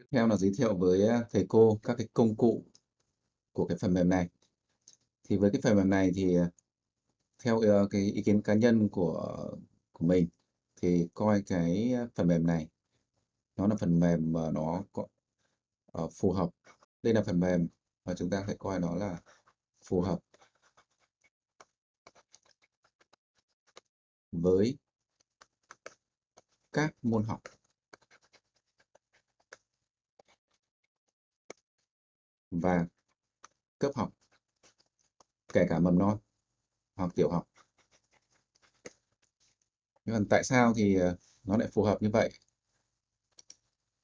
Tiếp theo là giới thiệu với à, thầy cô các cái công cụ của cái phần mềm này. Thì với cái phần mềm này thì à, theo ờ, cái ý kiến cá nhân của của mình thì coi cái à, phần mềm này nó là phần mềm mà nó có uh, phù hợp. Đây là phần mềm mà chúng ta phải coi nó là phù hợp với các môn học và cấp học, kể cả mầm non hoặc tiểu học. Nhưng mà tại sao thì ờ, nó lại phù hợp như vậy?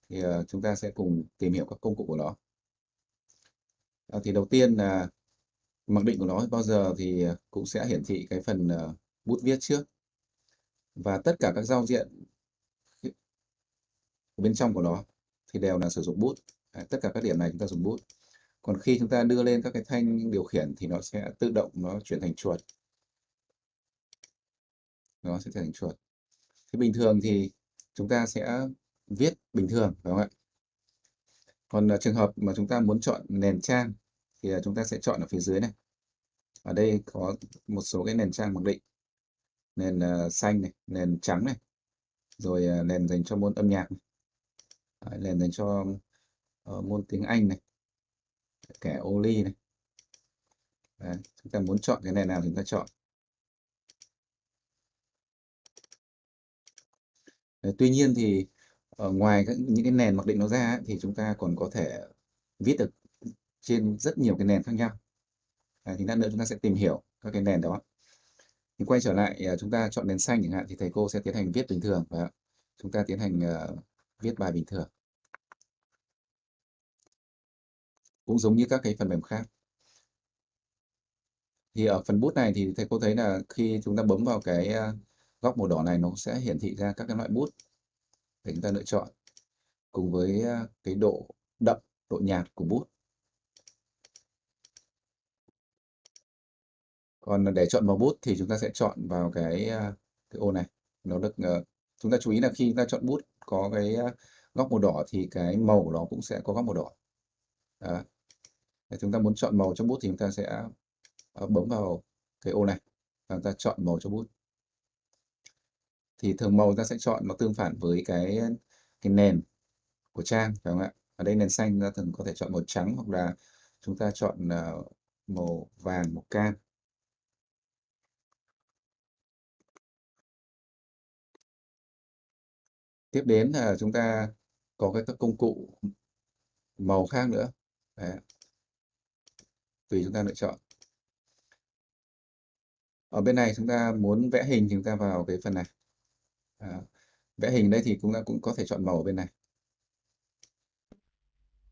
Thì ờ, chúng ta sẽ cùng tìm hiểu các công cụ của nó. À, thì đầu tiên là mặc định của nó bao giờ thì cũng sẽ hiển thị cái phần bút viết trước và tất cả các giao diện bên trong của nó thì đều là sử dụng bút. À, tất cả các điểm này chúng ta dùng bút còn khi chúng ta đưa lên các cái thanh điều khiển thì nó sẽ tự động nó chuyển thành chuột. Nó sẽ thành chuột. Thì bình thường thì chúng ta sẽ viết bình thường phải không ạ? Còn uh, trường hợp mà chúng ta muốn chọn nền trang thì uh, chúng ta sẽ chọn ở phía dưới này. Ở đây có một số cái nền trang mặc định. Nền uh, xanh này nền trắng này rồi uh, nền dành cho môn âm nhạc này. Đấy, nền dành cho uh, môn tiếng Anh này kẻ ô ly này. Đấy, chúng ta muốn chọn cái nền nào thì chúng ta chọn. Đấy, tuy nhiên thì ở ngoài các, những cái nền mặc định nó ra ấy, thì chúng ta còn có thể viết được trên rất nhiều cái nền khác nhau. Đấy, thì lát nữa chúng ta sẽ tìm hiểu các cái nền đó. Thì quay trở lại ờ, chúng ta chọn nền xanh chẳng hạn thì thầy cô sẽ tiến hành viết bình thường và chúng ta tiến hành uh, viết bài bình thường. Cũng giống như các cái phần mềm khác. Thì ở phần bút này thì thầy cô thấy là khi chúng ta bấm vào cái à, góc màu đỏ này nó sẽ hiển thị ra các cái loại bút để chúng ta lựa chọn, cùng với à, cái độ đậm, độ nhạt của bút còn để chọn màu bút thì chúng ta sẽ chọn vào cái à, cái ô này. Nó được ờ, chúng ta chú ý là khi chúng ta chọn bút có cái góc màu đỏ thì cái màu của nó cũng sẽ có góc màu đỏ. Đó. Để chúng ta muốn chọn màu cho bút thì chúng ta sẽ ờ, bấm vào cái ô này và chúng ta chọn màu cho bút. Thì thường màu ta sẽ chọn nó tương phản với cái cái nền của trang phải không ạ? Ở đây nền xanh ta thường có thể chọn màu trắng hoặc là chúng ta chọn ờ, màu vàng, màu cam. Tiếp đến là chúng ta có các công cụ màu khác nữa. Đấy tùy chúng ta lựa chọn. Ở bên này chúng ta muốn vẽ hình thì chúng ta vào cái phần này. À, vẽ hình đây thì chúng ta cũng có thể chọn màu ở bên này.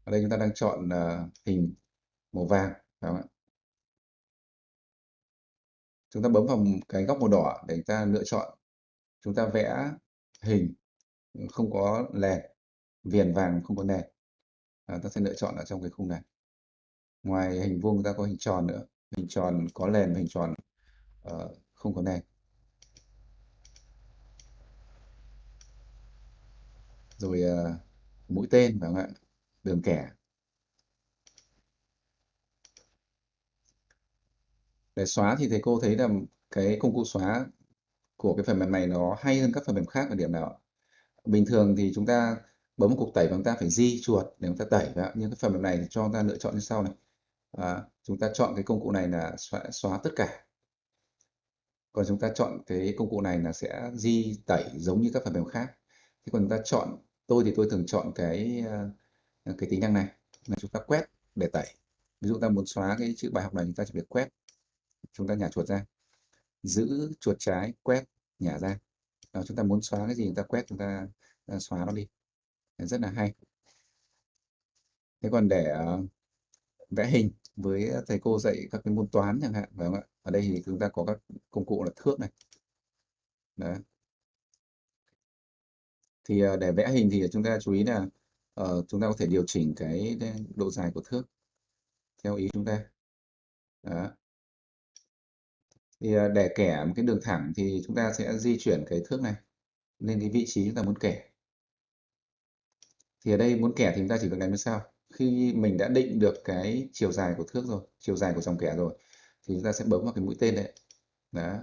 Ở đây chúng ta đang chọn uh, hình màu vàng phải không ạ? Chúng ta bấm vào cái góc màu đỏ để chúng ta lựa chọn. Chúng ta vẽ hình không có lèn viền vàng không có nền à, ta sẽ lựa chọn ở trong cái khung này ngoài hình vuông ta có hình tròn nữa. Hình tròn có nền và hình tròn uh, không có nền. Rồi uh, mũi tên phải không ạ? Đường kẻ. Để xóa thì thầy cô thấy là cái công cụ xóa của cái phần mềm này nó hay hơn các phần mềm khác ở điểm nào bình thường thì chúng ta bấm một cục tẩy và chúng ta phải di chuột để chúng ta tẩy nhưng cái phần mềm này thì cho chúng ta lựa chọn như sau này à, chúng ta chọn cái công cụ này là xóa, xóa tất cả. Còn chúng ta chọn cái công cụ này là sẽ di tẩy giống như các phần mềm khác. Thì còn chúng ta chọn tôi thì tôi thường chọn cái ờ, cái tính năng này. Là chúng ta quét để tẩy. Ví dụ ta muốn xóa cái chữ bài học này chúng ta chỉ việc quét. Chúng ta nhả chuột ra. Giữ chuột trái quét nhả ra. Đó, chúng ta muốn xóa cái gì chúng ta quét chúng ta, ta xóa nó đi. Rất là hay. Thế còn để uh, vẽ hình với thầy cô dạy các cái môn toán chẳng hạn phải không ạ? Ở đây thì chúng ta có các công cụ là thước này. Đấy. Thì ờ, để vẽ hình thì chúng ta chú ý là uh, chúng ta có thể điều chỉnh cái độ dài của thước theo ý chúng ta. Đó. Thì uh, để kẻ một cái đường thẳng thì chúng ta sẽ di chuyển cái thước này lên cái vị trí chúng ta muốn kẻ. Thì ở đây muốn kẻ thì chúng ta chỉ cần đánh như sau khi mình đã định được cái chiều dài của thước rồi, chiều dài của dòng kẻ rồi, thì chúng ta sẽ bấm vào cái mũi tên đấy. Đó.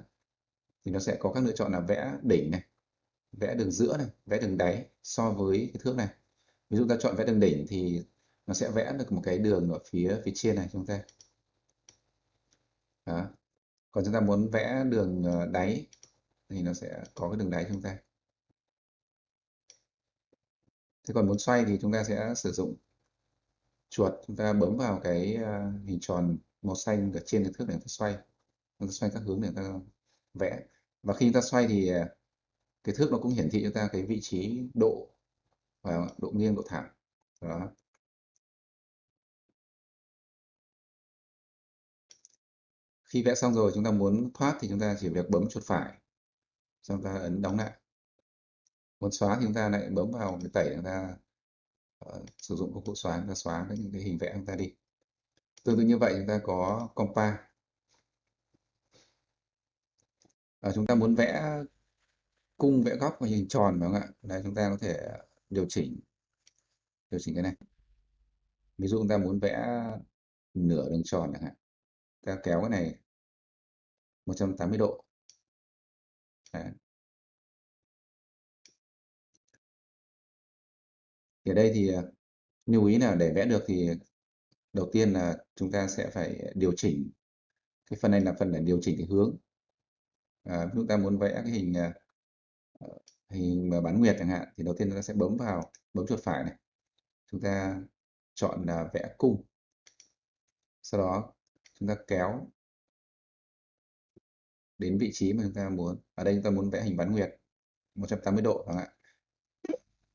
Thì nó sẽ có các lựa chọn là vẽ đỉnh này, vẽ đường giữa này, vẽ đường đáy so với cái thước này. Ví dụ ta chọn vẽ đường đỉnh thì nó sẽ vẽ được một cái đường ở phía phía trên này chúng ta. Đó. còn chúng ta muốn vẽ đường ờ, đáy thì nó sẽ có cái đường đáy chúng ta. Thế còn muốn xoay thì chúng ta sẽ sử dụng chuột, chúng ta bấm vào cái ờ, hình tròn màu xanh ở trên cái thước để chúng ta xoay. Chúng ta xoay các hướng để chúng ta vẽ. Và khi chúng ta xoay thì ờ, cái thước nó cũng hiển thị cho ta cái vị trí độ và độ nghiêng, độ thẳng. Đó. Khi vẽ xong rồi, chúng ta muốn thoát thì chúng ta chỉ việc bấm chuột phải. Xong chúng ta ấn đóng lại. Muốn xóa thì chúng ta lại bấm vào cái tẩy chúng ta Ờ, sử dụng công cụ xóa chúng ta xóa những cái hình vẽ chúng ta đi. Tương tự như vậy chúng ta có compa. À, chúng ta muốn vẽ cung vẽ góc và hình tròn phải không ạ? Đây chúng ta có thể điều chỉnh điều chỉnh cái này. Ví dụ chúng ta muốn vẽ nửa đường tròn chẳng hạn. Ta kéo cái này 180 độ. Đấy. Thì ở đây thì à, lưu ý là để vẽ được thì đầu tiên là chúng ta sẽ phải điều chỉnh. Cái phần này là phần để điều chỉnh cái hướng. À, chúng ta muốn vẽ cái hình à, ờ, hình bán nguyệt chẳng hạn thì đầu tiên chúng ta sẽ bấm vào bấm chuột phải này. Chúng ta chọn là vẽ cung. Sau đó chúng ta kéo đến vị trí mà chúng ta muốn. Ở đây chúng ta muốn vẽ hình bán nguyệt 180 độ chẳng hạn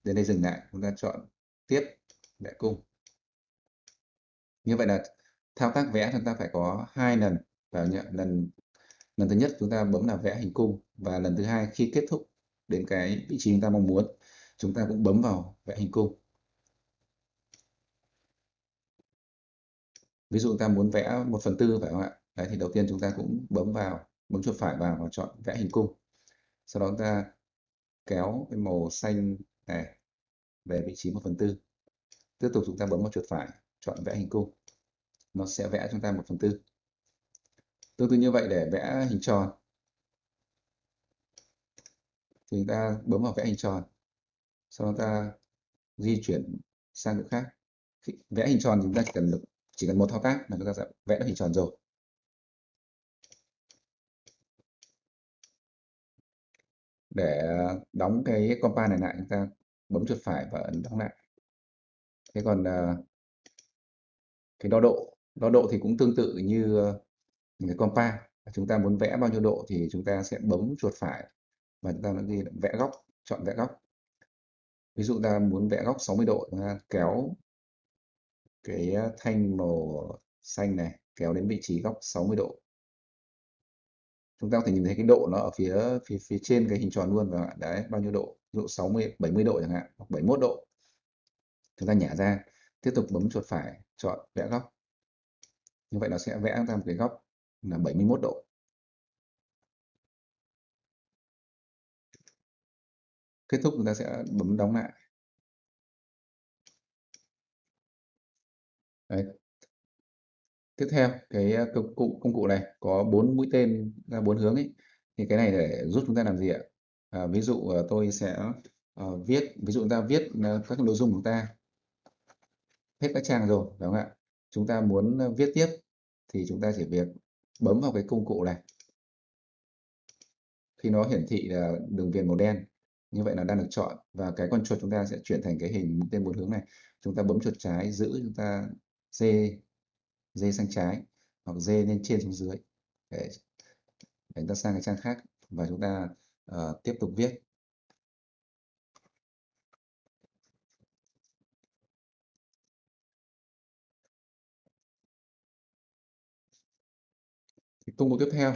đến đây dừng lại, chúng ta chọn tiếp vẽ cung. Như vậy là thao tác vẽ chúng ta phải có hai lần và nhận lần lần thứ nhất chúng ta bấm là vẽ hình cung và lần thứ hai khi kết thúc đến cái vị trí chúng ta mong muốn, chúng ta cũng bấm vào vẽ hình cung. Ví dụ ta muốn vẽ một phần tư phải không ạ? Đấy, thì đầu tiên chúng ta cũng bấm vào, bấm chuột phải vào và chọn vẽ hình cung. Sau đó chúng ta kéo cái màu xanh này về vị trí một phần tư. Tiếp tục chúng ta bấm vào chuột phải, chọn vẽ hình cung. Nó sẽ vẽ chúng ta một phần tư. Tương tự như vậy để vẽ hình tròn. Thì chúng ta bấm vào vẽ hình tròn. Sau đó ta di chuyển sang chỗ khác. Vẽ hình tròn thì chúng ta chỉ cần chỉ cần một thao tác là chúng ta sẽ vẽ được hình tròn rồi. Để ờ, đóng cái compa này lại, chúng ta bấm chuột phải và ấn đóng lại. Thế còn ờ, cái đo độ đo độ thì cũng tương tự như ờ, cái compa chúng ta muốn vẽ bao nhiêu độ thì chúng ta sẽ bấm chuột phải và chúng ta nó đi vẽ góc, chọn vẽ góc. Ví dụ ta muốn vẽ góc 60 độ, chúng ta kéo cái thanh màu xanh này kéo đến vị trí góc 60 độ chúng ta có thể nhìn thấy cái độ nó ở phía phía phía trên cái hình tròn luôn và đấy, bao nhiêu độ? Độ 60 70 độ chẳng hạn, hoặc 71 độ. Chúng ta nhả ra, tiếp tục bấm chuột phải, chọn vẽ góc. Như vậy nó sẽ vẽ ra một cái góc là 71 độ. Kết thúc chúng ta sẽ bấm đóng lại. Đấy tiếp theo cái ờ, công cụ công cụ này có bốn mũi tên ra bốn hướng ấy thì cái này để giúp chúng ta làm gì ạ? À, ví dụ ờ, tôi sẽ uh, viết ví dụ chúng ta viết uh, các nội dung của chúng ta hết các trang rồi đúng không ạ? Chúng ta muốn viết tiếp thì chúng ta chỉ việc bấm vào cái công cụ này. Khi nó hiển thị là đường viền màu đen như vậy là đang được chọn và cái con chuột chúng ta sẽ chuyển thành cái hình mũi tên bốn hướng này. Chúng ta bấm chuột trái giữ chúng ta c dê sang trái hoặc dê lên trên xuống dưới. Để, để chúng ta sang cái trang khác và chúng ta uh, tiếp tục viết. Thì công cụ tiếp theo.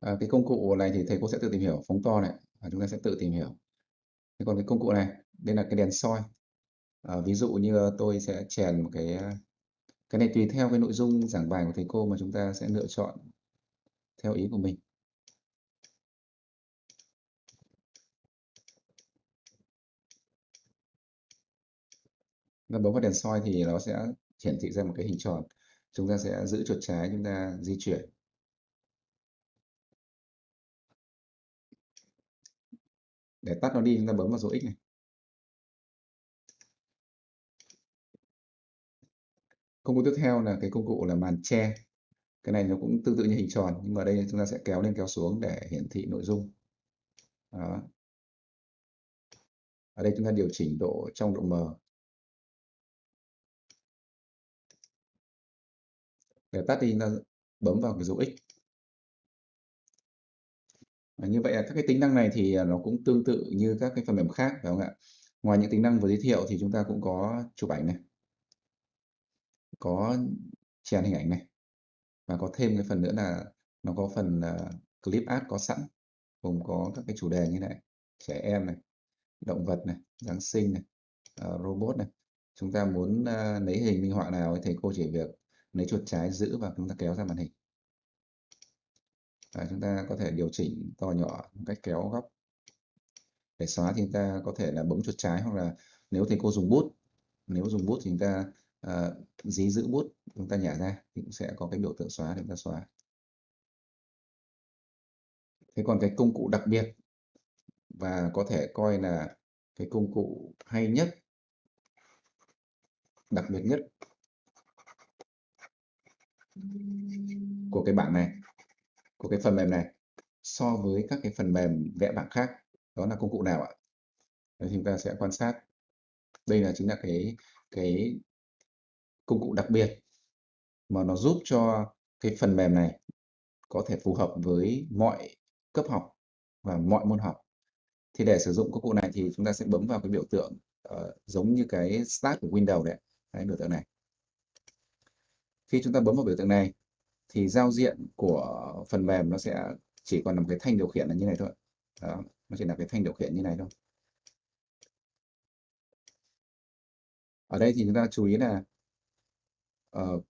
À, cái công cụ này thì thầy cô sẽ tự tìm hiểu phóng to này và chúng ta sẽ tự tìm hiểu. Thế còn cái công cụ này đây là cái đèn soi à, ví dụ như ờ, tôi sẽ chèn một cái ờ, cái này tùy theo cái nội dung giảng bài của thầy cô mà chúng ta sẽ lựa chọn theo ý của mình. Nó bấm vào đèn soi thì nó sẽ hiển thị ra một cái hình tròn. Chúng ta sẽ giữ chuột trái chúng ta di chuyển. Để tắt nó đi chúng ta bấm vào dấu x này. Công cụ tiếp theo là cái công cụ là màn che. Cái này nó cũng tương tự như hình tròn nhưng mà ở đây chúng ta sẽ kéo lên kéo xuống để hiển thị nội dung. Đó. ở đây chúng ta điều chỉnh độ trong độ mờ để tắt đi chúng ta bấm vào cái dấu X. À, như vậy là các cái tính năng này thì à, nó cũng tương tự như các cái phần mềm khác phải không ạ? Ngoài những tính năng vừa giới thiệu thì chúng ta cũng có chụp ảnh này, có chèn hình ảnh này. Và có thêm cái phần nữa là nó có phần uh, clip art có sẵn gồm có các cái chủ đề như này trẻ em này động vật này giáng sinh này uh, robot này. Chúng ta muốn uh, lấy hình minh họa nào thì thầy cô chỉ việc lấy chuột trái giữ và chúng ta kéo ra màn hình. Và chúng ta có thể điều chỉnh to nhỏ cách kéo góc. Để xóa thì chúng ta có thể là bấm chuột trái hoặc là nếu thầy cô dùng bút nếu dùng bút thì chúng ta Ờ, dí giữ bút chúng ta nhả ra thì cũng sẽ có cái biểu tượng xóa để chúng ta xóa. Thế còn cái công cụ đặc biệt và có thể coi là cái công cụ hay nhất đặc biệt nhất của cái bảng này của cái phần mềm này so với các cái phần mềm vẽ bảng khác đó là công cụ nào ạ? Đấy, chúng ta sẽ quan sát. Đây là chính là cái cái công cụ đặc biệt mà nó giúp cho cái phần mềm này có thể phù hợp với mọi cấp học và mọi môn học. Thì để sử dụng công cụ này thì chúng ta sẽ bấm vào cái biểu tượng uh, giống như cái start của Windows đấy cái biểu tượng này. Khi chúng ta bấm vào biểu tượng này thì giao diện của phần mềm nó sẽ chỉ còn nằm cái thanh điều khiển là như này thôi. Đó, nó chỉ là cái thanh điều khiển như này thôi. Ở đây thì chúng ta chú ý là uh,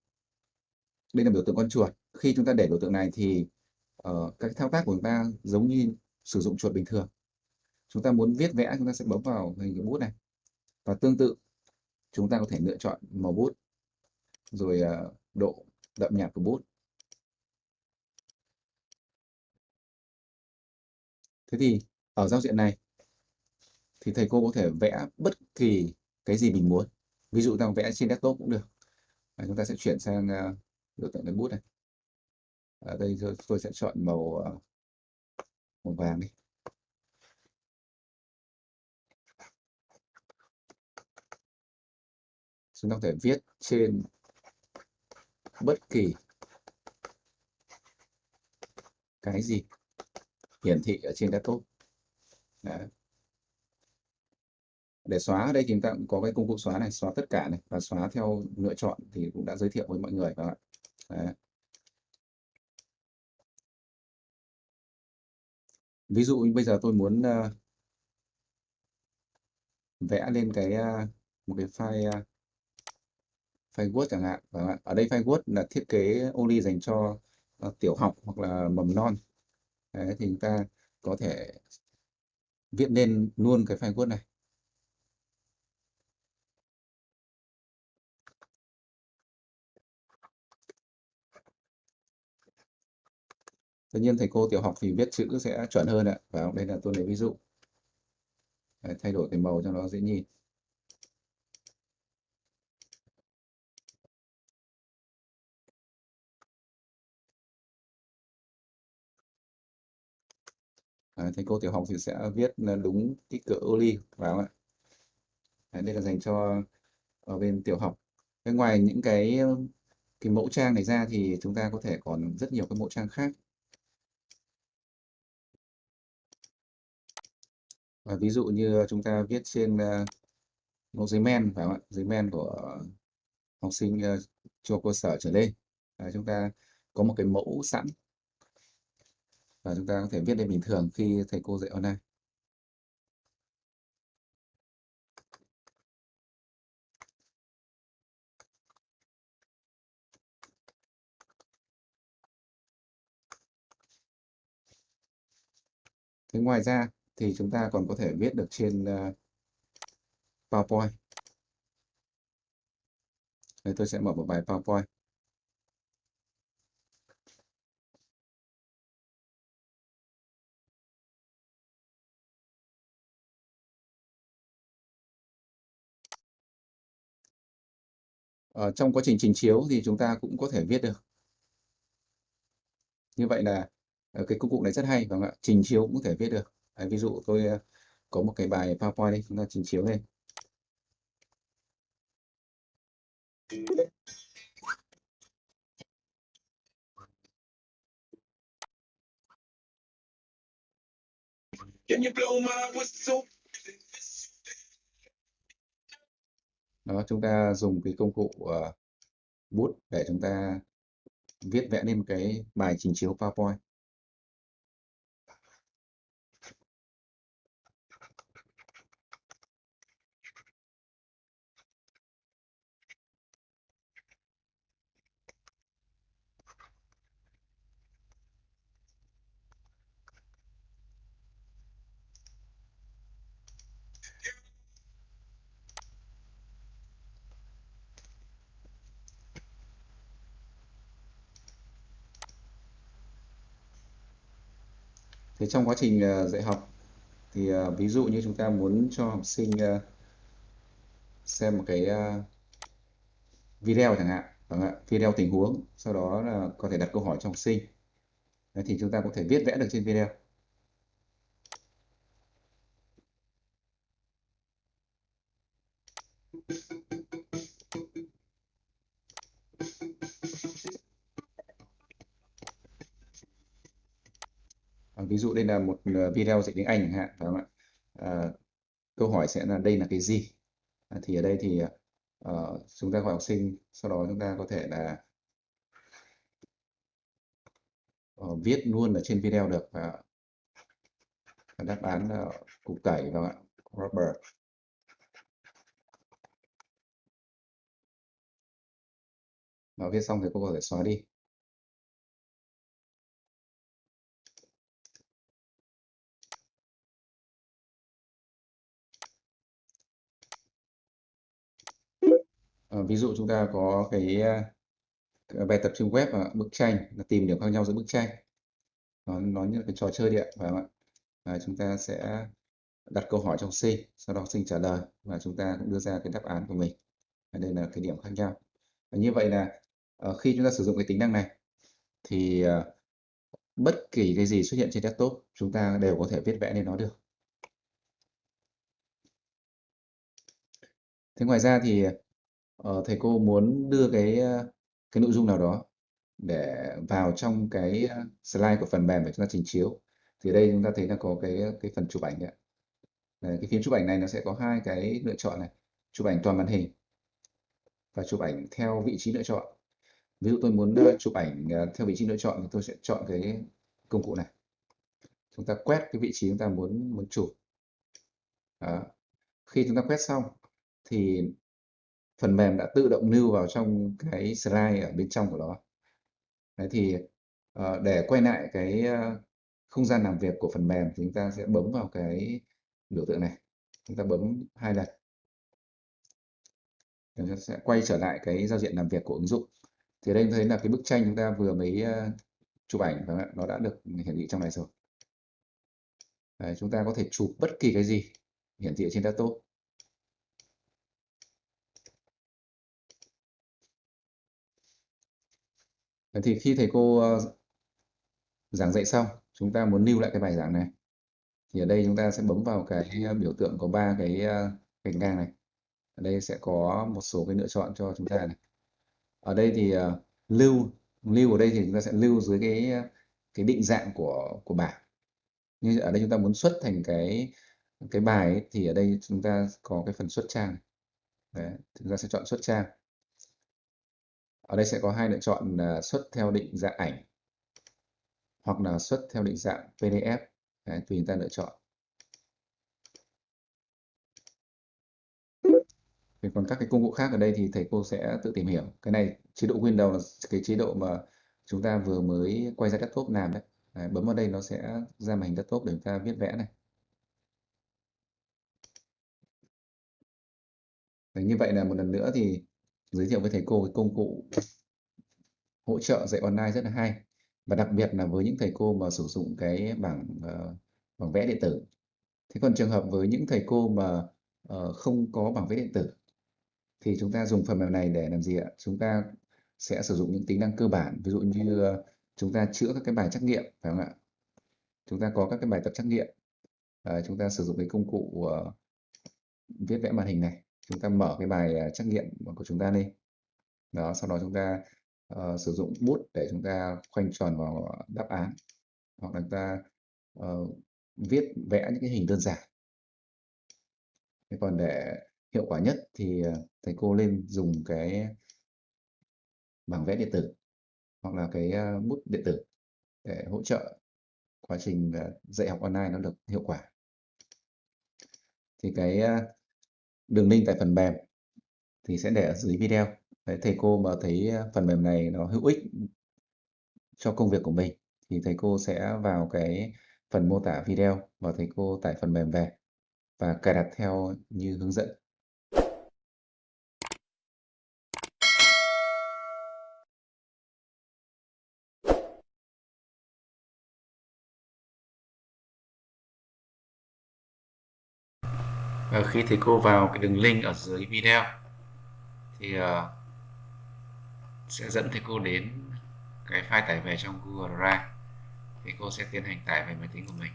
đây là biểu tượng con chuột khi chúng ta để biểu tượng này thì uh, các thao tác của chúng ta giống như sử dụng chuột bình thường chúng ta muốn viết vẽ chúng ta sẽ bấm vào hình cái bút này và tương tự chúng ta có thể lựa chọn màu bút rồi uh, độ đậm nhạt của bút Thế thì ở giao diện này thì thầy cô có thể vẽ bất kỳ cái gì mình muốn. Ví dụ ta vẽ trên desktop cũng được à, chúng ta sẽ chuyển sang uh, biểu tượng đánh bút này. Ở đây tôi, tôi sẽ chọn màu uh, màu vàng đi. Chúng ta có thể viết trên bất kỳ cái gì hiển thị ở trên desktop Đấy để xóa ở đây chúng ta cũng có cái công cụ xóa này xóa tất cả này và xóa theo lựa chọn thì cũng đã giới thiệu với mọi người các bạn Đấy. ví dụ bây giờ tôi muốn uh, vẽ lên cái uh, một cái file uh, file Word chẳng hạn và ở đây file Word là thiết kế only dành cho uh, tiểu học hoặc là mầm non Đấy, thì chúng ta có thể viết lên luôn cái file Word này. Tất nhiên thầy cô tiểu học thì viết chữ sẽ chuẩn hơn ạ. Và đây là tôi lấy ví dụ. Đấy, thay đổi cái màu cho nó dễ nhìn. Đấy, thầy cô tiểu học thì sẽ viết đúng kích cỡ ô ly vào ạ Đấy, đây là dành cho ở bên tiểu học Thế ngoài những cái cái mẫu trang này ra thì chúng ta có thể còn rất nhiều cái mẫu trang khác và ví dụ như chúng ta viết trên ờ, uh, mẫu giấy men phải không ạ? Giấy men của học sinh ờ, uh, trung cơ sở trở lên. À, chúng ta có một cái mẫu sẵn. Và chúng ta có thể viết lên bình thường khi thầy cô dạy online. Thế ngoài ra thì chúng ta còn có thể viết được trên uh, PowerPoint. Đây tôi sẽ mở một bài PowerPoint. Ở trong quá trình trình chiếu thì chúng ta cũng có thể viết được. Như vậy là ờ, cái công cụ này rất hay vâng và trình chiếu cũng có thể viết được. Đấy, ví dụ tôi ờ, có một cái bài PowerPoint đây, chúng ta trình chiếu whistle? Đó, chúng ta dùng cái công cụ uh, bút để chúng ta viết vẽ lên một cái bài trình chiếu PowerPoint. Thế trong quá trình ờ, dạy học thì ờ, ví dụ như chúng ta muốn cho học sinh ờ, xem một cái video chẳng hạn, vâng ạ, video tình huống, sau đó là có thể đặt câu hỏi cho học sinh. Đấy, thì chúng ta có thể viết vẽ được trên video. Là một ờ, video dạy tiếng Anh chẳng hạn phải không ạ? À, câu hỏi sẽ là đây là cái gì? À, thì ở đây thì uh, chúng ta gọi học sinh sau đó chúng ta có thể là uh, viết luôn ở trên video được và uh, đáp án là cục các bạn rubber. Nó viết xong thì cô có thể xóa đi. Ờ, ví dụ chúng ta có cái, ờ, bài tập trên web và bức tranh là tìm điểm khác nhau giữa bức tranh. Nó nó như là cái trò chơi điện phải không ạ? À, chúng ta sẽ đặt câu hỏi cho học sinh sau đó học sinh trả lời và chúng ta cũng đưa ra cái đáp án của mình. Và đây là cái điểm khác nhau. Và như vậy là ờ, khi chúng ta sử dụng cái tính năng này thì bất kỳ cái gì xuất hiện trên desktop chúng ta đều có thể viết vẽ lên nó được. Thế ngoài ra thì ờ, thầy cô muốn đưa cái ờ, cái nội dung nào đó để vào trong cái ờ, slide của phần mềm để chúng ta trình chiếu thì đây chúng ta thấy là có cái ờ, cái phần chụp ảnh đấy. Đấy, cái phím chụp ảnh này nó sẽ có hai cái lựa chọn này chụp ảnh toàn màn hình và chụp ảnh theo vị trí lựa chọn ví dụ tôi muốn chụp ảnh theo vị trí lựa chọn thì tôi sẽ chọn cái công cụ này chúng ta quét cái vị trí chúng ta muốn muốn chụp Đó. khi chúng ta quét xong thì phần mềm đã tự động lưu vào trong cái slide ở bên trong của nó. Đấy thì ờ, để quay lại cái ờ, không gian làm việc của phần mềm thì chúng ta sẽ bấm vào cái biểu tượng này. Chúng ta bấm hai lần. Chúng ta sẽ quay trở lại cái giao diện làm việc của ứng dụng. Thì đây thấy là cái bức tranh chúng ta vừa mới ờ, chụp ảnh và nó đã được hiển thị trong này rồi. Đấy, chúng ta có thể chụp bất kỳ cái gì hiển thị trên laptop. Thì khi thầy cô ờ, giảng dạy xong chúng ta muốn lưu lại cái bài giảng này. Thì ở đây chúng ta sẽ bấm vào cái ờ, biểu tượng có ba cái ờ, gạch ngang này. Ở đây sẽ có một số cái lựa chọn cho chúng ta này. Ở đây thì ờ, lưu lưu ở đây thì chúng ta sẽ lưu dưới cái cái định dạng của của bảng. Như ở đây chúng ta muốn xuất thành cái cái bài ấy, thì ở đây chúng ta có cái phần xuất trang Đấy, chúng ta sẽ chọn xuất trang ở đây sẽ có hai lựa chọn là xuất theo định dạng ảnh hoặc là xuất theo định dạng PDF Đấy, tùy chúng ta lựa chọn. Thì còn các cái công cụ khác ở đây thì thầy cô sẽ tự tìm hiểu. Cái này chế độ Windows là cái chế độ mà chúng ta vừa mới quay ra desktop làm đấy, đấy bấm vào đây nó sẽ ra màn hình desktop để chúng ta viết vẽ này. Đấy, như vậy là một lần nữa thì giới thiệu với thầy cô cái công cụ hỗ trợ dạy online rất là hay. Và đặc biệt là với những thầy cô mà sử dụng cái bảng uh, bảng vẽ điện tử. Thế còn trường hợp với những thầy cô mà uh, không có bảng vẽ điện tử thì chúng ta dùng phần mềm này để làm gì ạ? Chúng ta sẽ sử dụng những tính năng cơ bản. Ví dụ như uh, chúng ta chữa các cái bài trắc nghiệm phải không ạ? Chúng ta có các cái bài tập trắc nghiệm. Uh, chúng ta sử dụng cái công cụ uh, viết vẽ màn hình này chúng ta mở cái bài à, trắc nghiệm của chúng ta lên đó sau đó chúng ta uh, sử dụng bút để chúng ta khoanh tròn vào đáp án. Hoặc là chúng ta uh, viết vẽ những cái hình đơn giản. Thế còn để hiệu quả nhất thì à, thầy cô nên dùng cái bảng vẽ điện tử hoặc là cái à, bút điện tử để hỗ trợ quá trình dạy học online nó được hiệu quả. Thì cái đường link tại phần mềm thì sẽ để ở dưới video Đấy, thầy cô mà thấy ờ, phần mềm này nó hữu ích cho công việc của mình thì thầy cô sẽ vào cái phần mô tả video và thầy cô tải phần mềm về và cài đặt theo như hướng dẫn. Ờ, khi thầy cô vào cái đường link ở dưới video, thì ờ, sẽ dẫn thầy cô đến cái file tải về trong Google Drive. Thì cô sẽ tiến hành tải về máy tính của mình.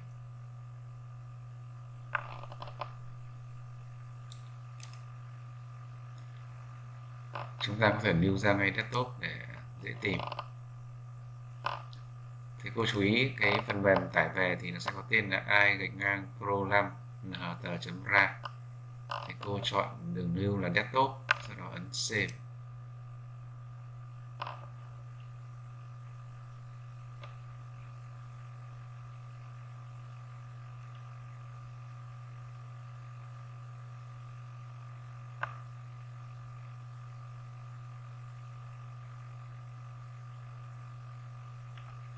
Chúng ta có thể lưu ra ngay desktop để dễ tìm. Thì cô chú ý cái phần mềm tải về thì nó sẽ có tên là i gạch ngang pro 5 Ờ, nhtr.ra thì cô chọn đường lưu là desktop, sau đó ấn save.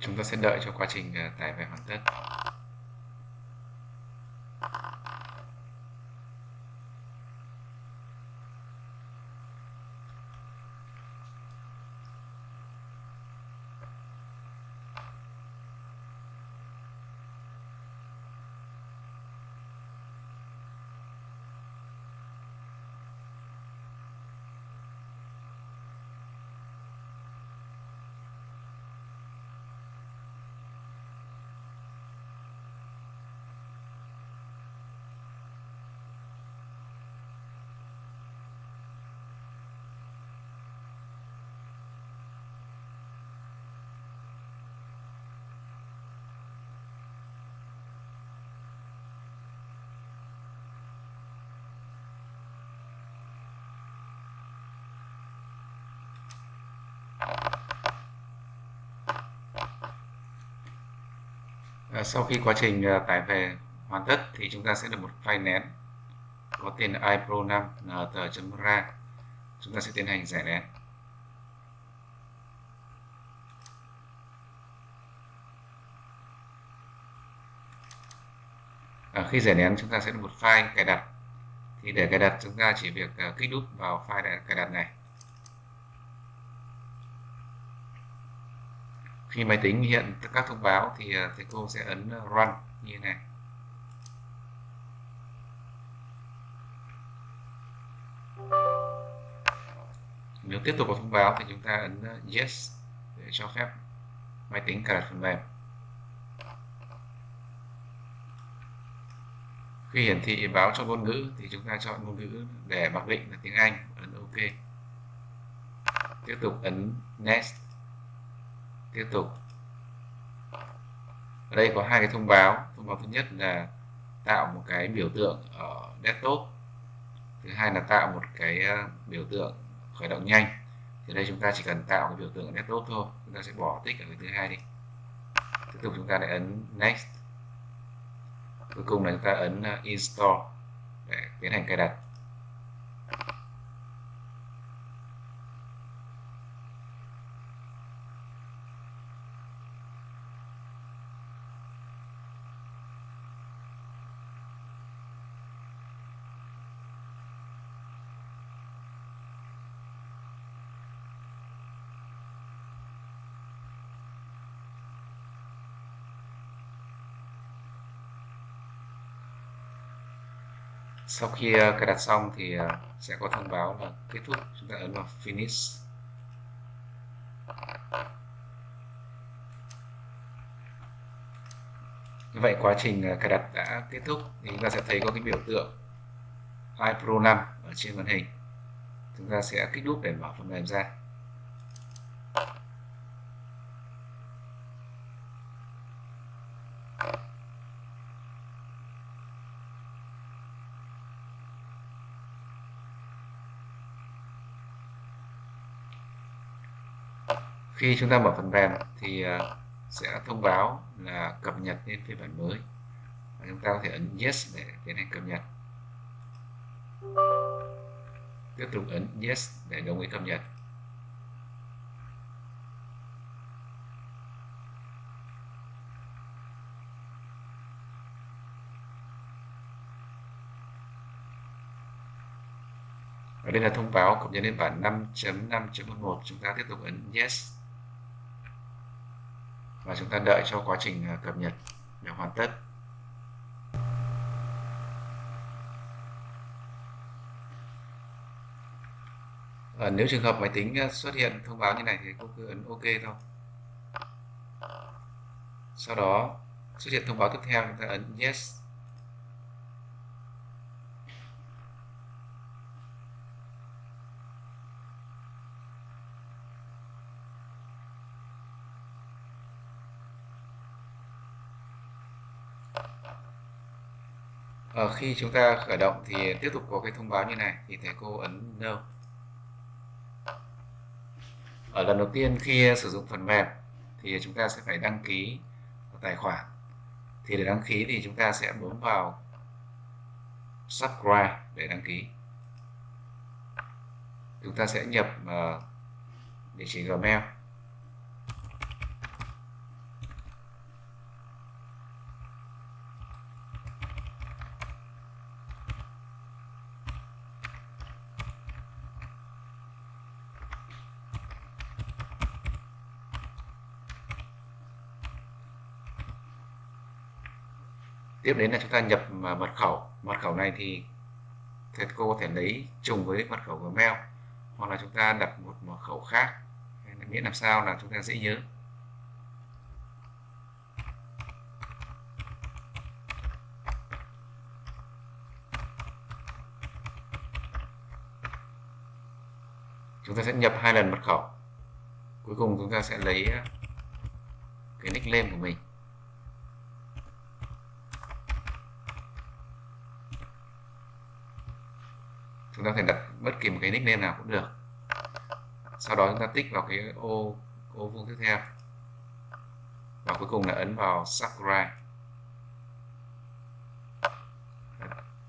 Chúng ta sẽ đợi cho quá trình ờ, tải về hoàn tất. Sau khi quá trình ờ, tải về hoàn tất thì chúng ta sẽ được một file nén. Có tên ipro 5 nt.ra chúng ta sẽ tiến hành giải nén. À, khi giải nén chúng ta sẽ được một file cài đặt. Thì để cài đặt chúng ta chỉ việc ờ, kích nút vào file cài đặt này. Khi máy tính hiện các thông báo thì à, thầy cô sẽ ấn à, run như này. Nếu tiếp tục có thông báo thì chúng ta ấn à, yes để cho phép máy tính cài đặt phần mềm. Khi hiển thị báo cho ngôn ngữ thì chúng ta chọn ngôn ngữ để mặc định là tiếng Anh, ấn OK. Tiếp tục ấn next tiếp tục. Ở đây có hai cái thông báo. Thông báo thứ nhất là tạo một cái biểu tượng ở desktop. Thứ hai là tạo một cái ờ, biểu tượng khởi động nhanh. Thì đây chúng ta chỉ cần tạo cái biểu tượng ở desktop thôi. Chúng ta sẽ bỏ tích ở cái thứ hai đi. Tiếp tục chúng ta lại ấn next. Cuối cùng là chúng ta ấn ờ, install để tiến hành cài đặt. Sau khi ờ, cài đặt xong thì ờ, sẽ có thông báo là kết thúc. Chúng ta ấn vào finish. Như vậy quá trình ờ, cài đặt đã kết thúc thì chúng ta sẽ thấy có cái biểu tượng iPro 5 ở trên màn hình. Chúng ta sẽ kích nút để mở phần mềm ra. Khi chúng ta mở phần mềm thì à, sẽ thông báo là cập nhật lên phiên bản mới. Và chúng ta có thể ấn yes để tiến hành cập nhật. Tiếp tục ấn yes để đồng ý cập nhật. Đây là thông báo cập nhật đến bản 5.5.11 chúng ta tiếp tục ấn yes và chúng ta đợi cho quá trình à, cập nhật để hoàn tất. À, nếu trường hợp máy tính à, xuất hiện thông báo như này thì cô cứ ấn OK thôi. Sau đó xuất hiện thông báo tiếp theo chúng ta ấn Yes. À, khi chúng ta khởi động thì tiếp tục có cái thông báo như này thì thầy cô ấn no. Ở lần đầu tiên khi sử dụng phần mềm thì chúng ta sẽ phải đăng ký tài khoản. Thì để đăng ký thì chúng ta sẽ bấm vào subscribe để đăng ký. Chúng ta sẽ nhập uh, địa chỉ gmail. Tiếp đến là chúng ta nhập mật khẩu. Mật khẩu này thì thầy cô có thể lấy trùng với mật khẩu Gmail hoặc là chúng ta đặt một mật khẩu khác. Miễn làm sao là chúng ta dễ nhớ. Chúng ta sẽ nhập hai lần mật khẩu. Cuối cùng chúng ta sẽ lấy ờ, cái nickname của mình. Chúng ta có thể đặt bất kỳ một cái nickname nào cũng được. Sau đó chúng ta tích vào cái ô ô vuông tiếp theo. Và cuối cùng là ấn vào subscribe.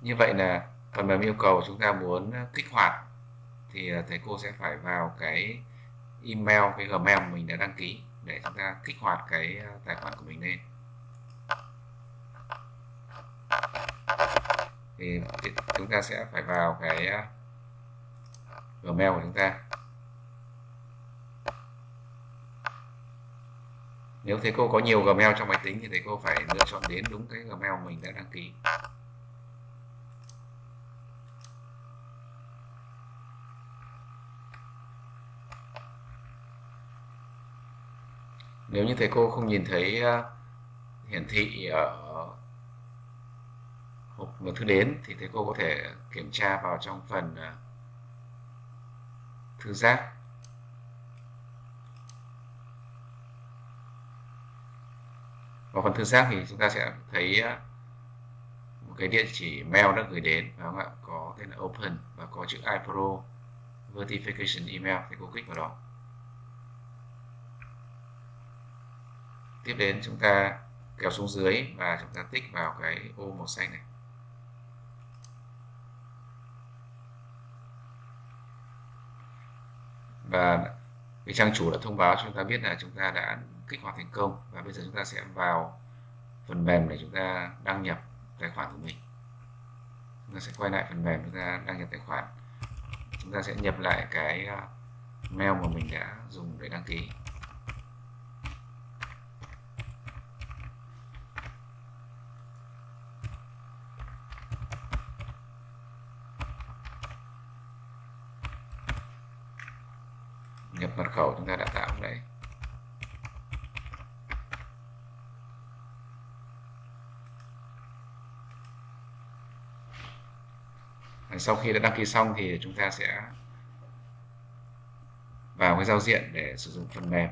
Như vậy là phần mềm yêu cầu chúng ta muốn kích hoạt thì thầy cô sẽ phải vào cái email, cái gmail mình đã đăng ký để chúng ta kích hoạt cái à, tài khoản của mình lên. Thì chúng ta sẽ phải vào cái à, Gmail của chúng ta. Nếu thầy cô có nhiều Gmail trong máy tính thì thầy cô phải lựa chọn đến đúng cái Gmail mình đã đăng ký. Nếu như thầy cô không nhìn thấy à, hiển thị ở hộp một thư đến thì thầy cô có thể kiểm tra vào trong phần à, thư giác. Vào phần thư giác thì chúng ta sẽ thấy à, một cái địa chỉ mail đã gửi đến, phải không ạ? Có tên là open và có chữ iPro verification email, thì cô kích vào đó. Tiếp đến chúng ta kéo xuống dưới và chúng ta tích vào cái ô màu xanh này. Và cái trang chủ đã thông báo cho chúng ta biết là chúng ta đã kích hoạt thành công. Và bây giờ chúng ta sẽ vào phần mềm để chúng ta đăng nhập tài khoản của mình. Chúng ta sẽ quay lại phần mềm chúng ta đăng nhập tài khoản. Chúng ta sẽ nhập lại cái à, mail mà mình đã dùng để đăng ký nhập mật khẩu chúng ta đã tạo đấy. sau khi đã đăng ký xong thì chúng ta sẽ vào cái giao diện để sử dụng phần mềm